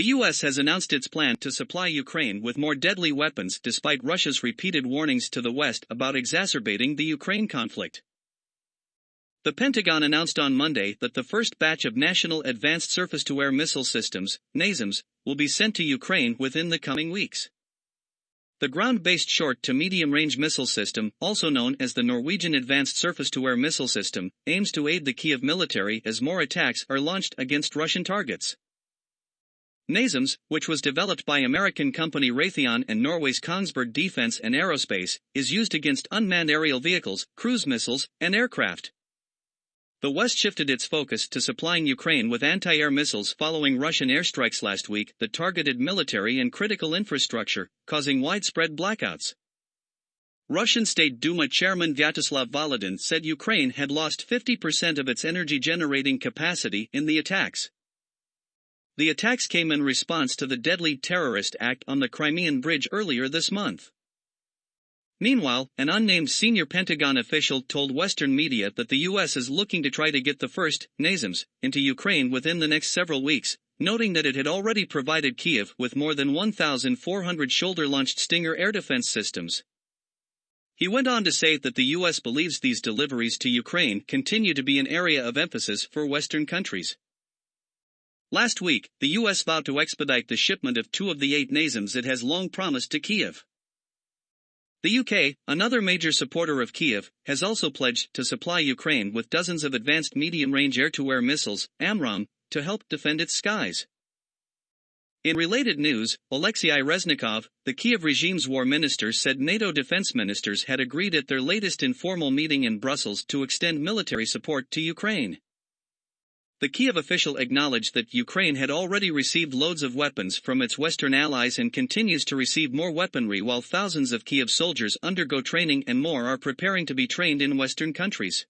The US has announced its plan to supply Ukraine with more deadly weapons despite Russia's repeated warnings to the West about exacerbating the Ukraine conflict. The Pentagon announced on Monday that the first batch of National Advanced Surface to Air Missile Systems, NASAMS, will be sent to Ukraine within the coming weeks. The ground-based short to medium-range missile system, also known as the Norwegian Advanced Surface-to-Air Missile System, aims to aid the Kiev military as more attacks are launched against Russian targets. NASAMS, which was developed by American company Raytheon and Norway's Kongsberg Defence and Aerospace, is used against unmanned aerial vehicles, cruise missiles, and aircraft. The West shifted its focus to supplying Ukraine with anti-air missiles following Russian airstrikes last week that targeted military and critical infrastructure, causing widespread blackouts. Russian State Duma Chairman Vyacheslav Volodin said Ukraine had lost 50% of its energy generating capacity in the attacks. The attacks came in response to the deadly terrorist act on the Crimean Bridge earlier this month. Meanwhile, an unnamed senior Pentagon official told Western media that the U.S. is looking to try to get the first, NASAMS, into Ukraine within the next several weeks, noting that it had already provided Kiev with more than 1,400 shoulder-launched Stinger air defense systems. He went on to say that the U.S. believes these deliveries to Ukraine continue to be an area of emphasis for Western countries. Last week, the U.S. vowed to expedite the shipment of two of the eight NASAMS it has long promised to Kiev. The UK, another major supporter of Kiev, has also pledged to supply Ukraine with dozens of advanced medium-range air-to-air missiles, AMRAAM, to help defend its skies. In related news, Alexei Reznikov, the Kiev regime's war minister said NATO defense ministers had agreed at their latest informal meeting in Brussels to extend military support to Ukraine. The Kiev official acknowledged that Ukraine had already received loads of weapons from its Western allies and continues to receive more weaponry while thousands of Kiev soldiers undergo training and more are preparing to be trained in Western countries.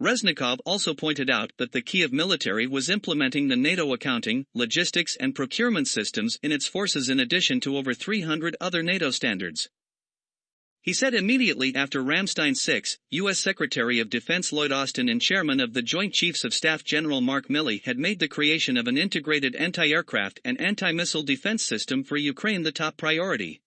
Reznikov also pointed out that the Kiev military was implementing the NATO accounting, logistics and procurement systems in its forces in addition to over 300 other NATO standards. He said immediately after Ramstein 6, U.S. Secretary of Defense Lloyd Austin and Chairman of the Joint Chiefs of Staff General Mark Milley had made the creation of an integrated anti-aircraft and anti-missile defense system for Ukraine the top priority.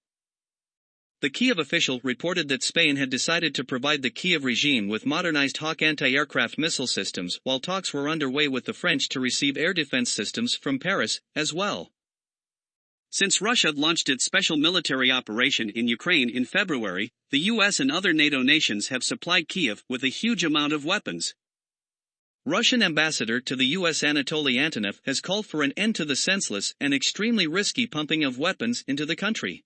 The Kiev official reported that Spain had decided to provide the Kiev regime with modernized Hawk anti-aircraft missile systems while talks were underway with the French to receive air defense systems from Paris, as well. Since Russia launched its special military operation in Ukraine in February, the US and other NATO nations have supplied Kiev with a huge amount of weapons. Russian ambassador to the US Anatoly Antonov has called for an end to the senseless and extremely risky pumping of weapons into the country.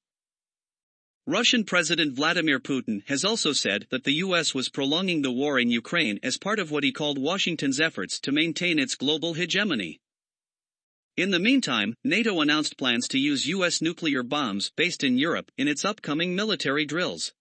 Russian President Vladimir Putin has also said that the US was prolonging the war in Ukraine as part of what he called Washington's efforts to maintain its global hegemony. In the meantime, NATO announced plans to use U.S. nuclear bombs based in Europe in its upcoming military drills.